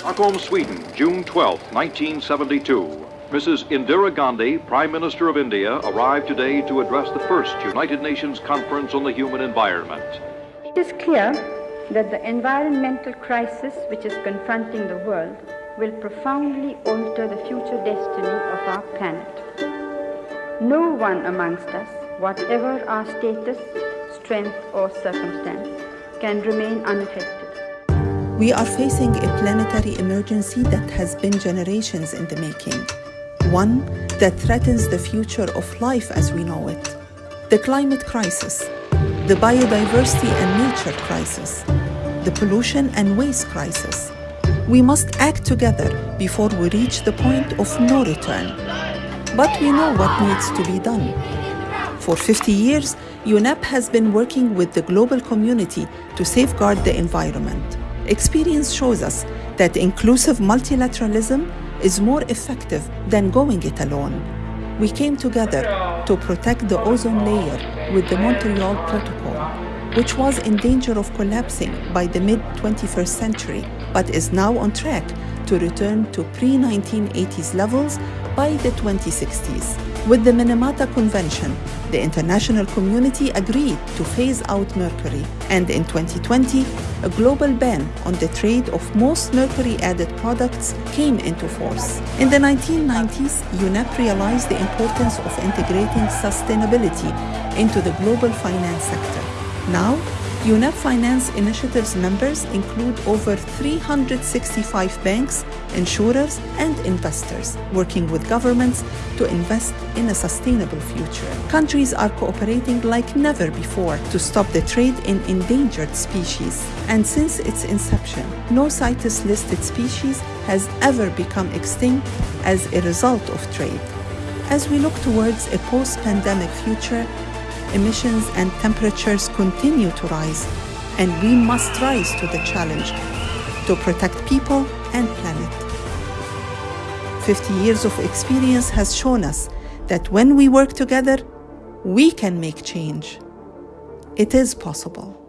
Stockholm, Sweden, June 12, 1972. Mrs. Indira Gandhi, Prime Minister of India, arrived today to address the first United Nations Conference on the Human Environment. It is clear that the environmental crisis which is confronting the world will profoundly alter the future destiny of our planet. No one amongst us, whatever our status, strength, or circumstance, can remain unaffected. We are facing a planetary emergency that has been generations in the making one that threatens the future of life as we know it. The climate crisis, the biodiversity and nature crisis, the pollution and waste crisis. We must act together before we reach the point of no return. But we know what needs to be done. For 50 years, UNEP has been working with the global community to safeguard the environment. Experience shows us that inclusive multilateralism is more effective than going it alone. We came together to protect the ozone layer with the Montreal Protocol, which was in danger of collapsing by the mid 21st century, but is now on track to return to pre 1980s levels by the 2060s. With the Minamata Convention, the international community agreed to phase out mercury, and in 2020, a global ban on the trade of most mercury added products came into force. In the 1990s, UNEP realized the importance of integrating sustainability into the global finance sector. Now, UNEP Finance Initiative's members include over 365 banks, insurers, and investors working with governments to invest in a sustainable future. Countries are cooperating like never before to stop the trade in endangered species. And since its inception, no CITES listed species has ever become extinct as a result of trade. As we look towards a post pandemic future, emissions and temperatures continue to rise, and we must rise to the challenge to protect people and planet. 50 years of experience has shown us that when we work together, we can make change. It is possible.